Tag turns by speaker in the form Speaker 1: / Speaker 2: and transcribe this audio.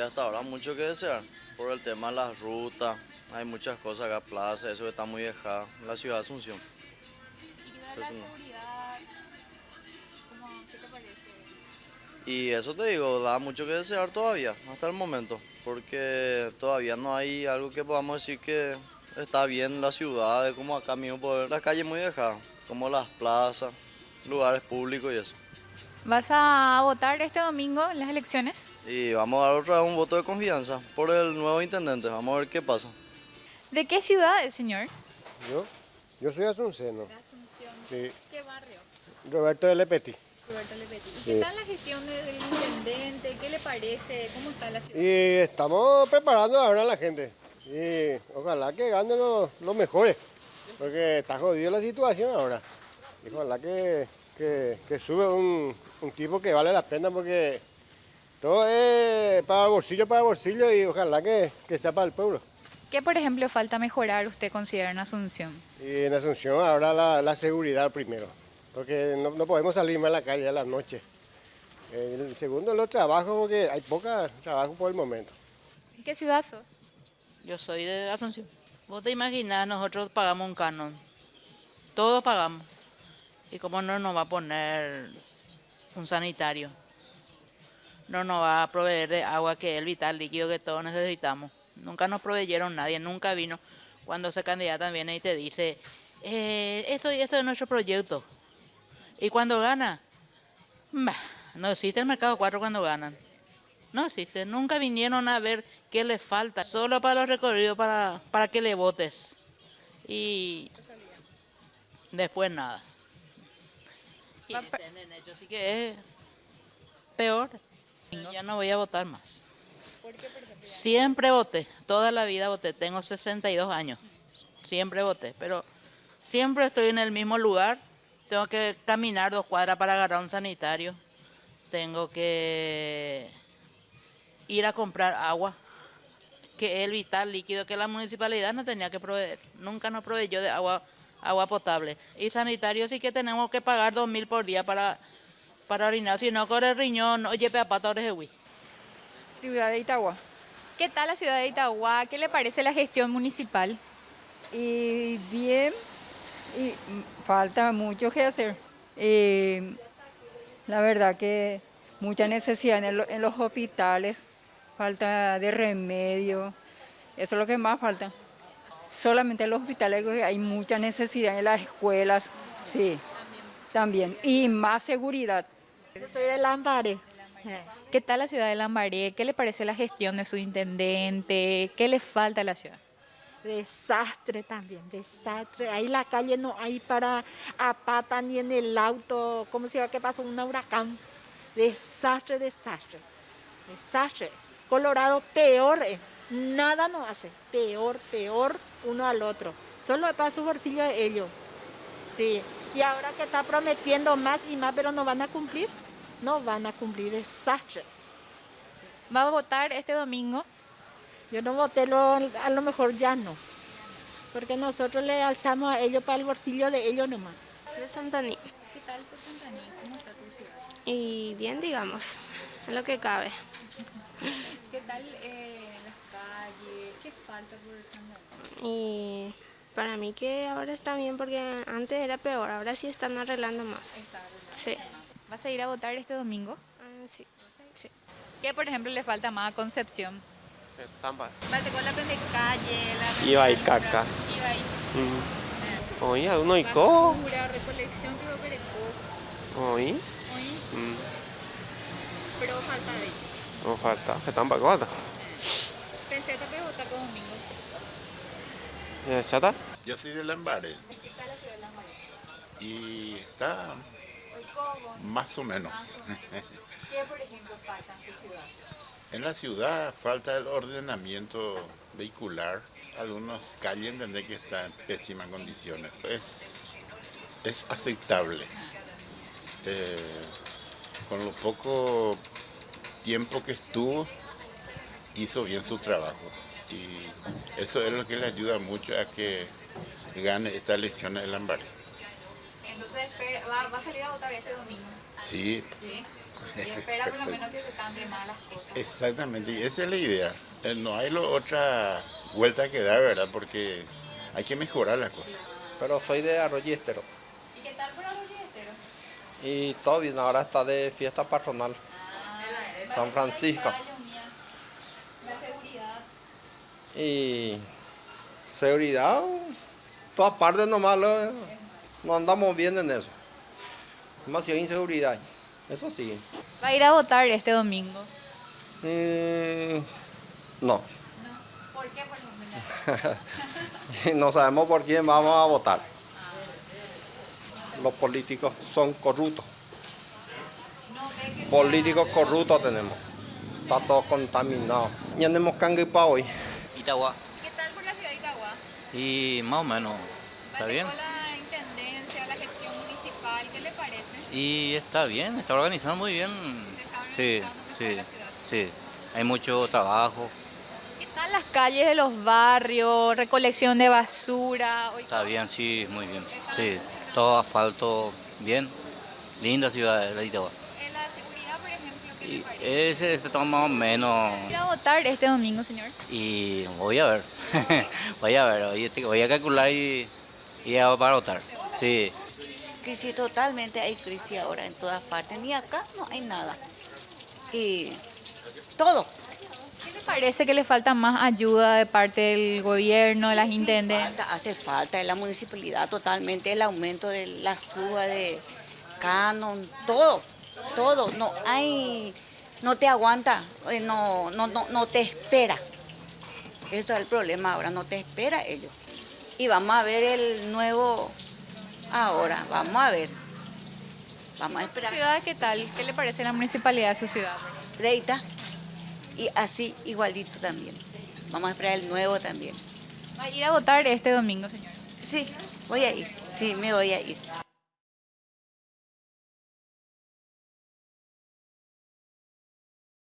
Speaker 1: hasta ahora mucho que desear por el tema de las rutas. Hay muchas cosas acá, plaza, eso está muy dejada, la ciudad de Asunción.
Speaker 2: ¿Y la seguridad? ¿Qué te parece?
Speaker 1: Y eso te digo, da mucho que desear todavía, hasta el momento, porque todavía no hay algo que podamos decir que está bien la ciudad, como acá mismo, por las calles muy dejadas, como las plazas, lugares públicos y eso.
Speaker 2: ¿Vas a votar este domingo en las elecciones?
Speaker 1: Y vamos a dar otra vez un voto de confianza por el nuevo intendente, vamos a ver qué pasa.
Speaker 2: ¿De qué ciudad es, señor?
Speaker 3: Yo, yo soy asunceno.
Speaker 2: De Asunción.
Speaker 3: Sí.
Speaker 2: ¿Qué barrio?
Speaker 3: Roberto de Lepeti.
Speaker 2: Roberto Lepetti. ¿Y
Speaker 3: Sí.
Speaker 2: qué tal la gestión del intendente? ¿Qué le parece? ¿Cómo está la ciudad?
Speaker 3: Y estamos preparando ahora a la gente. Y ojalá que ganen los, los mejores. Porque está jodida la situación ahora. Y ojalá que, que, que sube un, un tipo que vale la pena porque todo es para bolsillo, para bolsillo y ojalá que, que sea para el pueblo.
Speaker 2: ¿Qué, por ejemplo, falta mejorar usted considera en Asunción?
Speaker 3: Y en Asunción ahora la, la seguridad primero, porque no, no podemos salir más a la calle a las noches. El segundo los trabajos, porque hay poca trabajo por el momento.
Speaker 2: ¿En qué ciudad sos?
Speaker 4: Yo soy de Asunción. Vos te imaginás, nosotros pagamos un canon. Todos pagamos. ¿Y cómo no nos va a poner un sanitario? No nos va a proveer de agua que es el vital líquido que todos necesitamos. Nunca nos proveyeron nadie, nunca vino. Cuando se candidata viene y te dice, eh, esto y esto es nuestro proyecto. Y cuando gana, bah, no existe el mercado 4 cuando ganan. No existe, nunca vinieron a ver qué le falta, solo para los recorridos, para, para que le votes. Y después nada. Y
Speaker 2: Va pa-
Speaker 4: este nene, yo sí que es peor. Ya no voy a votar más. Siempre voté, toda la vida voté, tengo 62 años, siempre voté, pero siempre estoy en el mismo lugar, tengo que caminar dos cuadras para agarrar un sanitario, tengo que ir a comprar agua, que es el vital líquido que la municipalidad no tenía que proveer, nunca nos proveyó de agua, agua potable. Y sanitario sí que tenemos que pagar dos mil por día para, para orinar, si no corre el riñón, oye, pepata, orejehui.
Speaker 5: Ciudad de Itagua.
Speaker 2: ¿Qué tal la ciudad de Itagua? ¿Qué le parece la gestión municipal?
Speaker 5: Y bien, y falta mucho que hacer. La verdad que mucha necesidad en, lo- en los hospitales, falta de remedio, eso es lo que más falta. Solamente en los hospitales hay mucha necesidad, en las escuelas, sí, también. Y más seguridad.
Speaker 6: Yo soy de Lambaré.
Speaker 2: ¿Qué tal la ciudad de Lambaré? ¿Qué le parece la gestión de su intendente? ¿Qué le falta a la ciudad?
Speaker 6: Desastre también, desastre. Ahí la calle no hay para a pata ni en el auto. ¿Cómo se llama que pasó? Un huracán. Desastre, desastre. Desastre. Colorado peor. eh. Nada no hace. Peor, peor uno al otro. Solo para su bolsillo de ellos. Sí. Y ahora que está prometiendo más y más, pero no van a cumplir. No van a cumplir. Desastre.
Speaker 2: ¿Va a votar este domingo?
Speaker 6: Yo no voté, lo- a lo mejor ya no. Porque nosotros le alzamos a ellos para el bolsillo de ellos nomás.
Speaker 7: de Santaní.
Speaker 2: ¿Qué tal por Santaní? ¿Cómo está tu ciudad?
Speaker 7: Y bien, digamos, en lo que cabe.
Speaker 2: ¿Qué tal eh, las calles? ¿Qué falta por Santaní?
Speaker 7: Y para mí que ahora está bien porque antes era peor, ahora sí están arreglando más. Sí.
Speaker 2: ¿Vas a ir a votar este domingo?
Speaker 7: Ah, sí. sí.
Speaker 2: ¿Qué, por ejemplo, le falta más a Concepción?
Speaker 8: Tampa.
Speaker 2: Falta con la de calle, la
Speaker 8: Iba y caca.
Speaker 2: Iba y
Speaker 8: Mm. Oye, uno y co.
Speaker 2: basura, recolección, pero pereco.
Speaker 8: Oye.
Speaker 2: Oye,
Speaker 8: Mm.
Speaker 2: pero falta de
Speaker 8: No falta. Que tampa cota.
Speaker 2: Pensé que te votar con domingo.
Speaker 8: Ya está.
Speaker 9: Yo soy de Lambaré. Y está más o menos.
Speaker 2: ¿Qué, por ejemplo, falta en su ciudad?
Speaker 9: En la ciudad falta el ordenamiento vehicular. Algunas calles entendé que están en pésimas condiciones. Es, es aceptable. Eh, con lo poco tiempo que estuvo, hizo bien su trabajo. Y eso es lo que le ayuda mucho a que gane esta elección en Lambaré.
Speaker 2: Entonces, espera, va, va a salir a votar ese domingo.
Speaker 9: Sí,
Speaker 2: ¿Sí? Y espera por lo menos que se cambien más las cosas.
Speaker 9: Exactamente, y esa es la idea. Eh, No hay lo- otra vuelta que dar, ¿verdad? Porque hay que mejorar las cosas.
Speaker 10: Pero soy de Arroyo Estero.
Speaker 2: ¿Y qué tal por Arroyo Estero?
Speaker 10: Y todo bien, ahora está de fiesta patronal. San Francisco.
Speaker 2: La seguridad.
Speaker 10: Y seguridad, todas partes nomás lo- no andamos bien en eso. Demasiada inseguridad. Eso sí.
Speaker 2: ¿Va a ir a votar este domingo?
Speaker 10: Mm, no.
Speaker 2: ¿Por qué, por
Speaker 10: no sabemos por quién vamos a votar. Los políticos son corruptos. Políticos corruptos tenemos. Está todo contaminado. Ya tenemos cangue para hoy.
Speaker 11: Itagua.
Speaker 2: ¿Qué tal por la ciudad de Itagua?
Speaker 11: Y más o menos, ¿está bien?
Speaker 2: ¿Qué le parece?
Speaker 11: Y está bien, está organizado muy bien. Sí, sí, sí. Hay mucho trabajo,
Speaker 2: ¿Qué tal las calles de los barrios? Recolección de basura. Hoy
Speaker 11: está bien, sí, muy bien. Sí, todo asfalto, bien. Linda ciudad la de Itagua.
Speaker 2: La seguridad, por ejemplo, ¿qué le
Speaker 11: Y
Speaker 2: parece?
Speaker 11: ese está más o menos.
Speaker 2: ¿Ir a votar este domingo, señor?
Speaker 11: Y voy a ver, voy a ver, voy a- voy a calcular y, y a para votar. Sí.
Speaker 12: Crisis totalmente, hay crisis ahora en todas partes, ni acá no hay nada. Y todo.
Speaker 2: ¿Qué le parece que le falta más ayuda de parte del gobierno, de las intendencias?
Speaker 12: Hace falta en la municipalidad totalmente el aumento de la suba de canon, todo, todo. No hay, no te aguanta, eh, no, no, no, no te espera. Eso es el problema ahora, no te espera ellos. Y vamos a ver el nuevo ahora, vamos a ver. Vamos a
Speaker 2: ¿Su
Speaker 12: esperar.
Speaker 2: ciudad qué tal? ¿Qué le parece la municipalidad de su ciudad?
Speaker 12: Deita y así igualito también. Vamos a esperar el nuevo también.
Speaker 2: ¿Va a ir a votar este domingo, señor?
Speaker 12: Sí, voy a ir, sí, me voy a ir.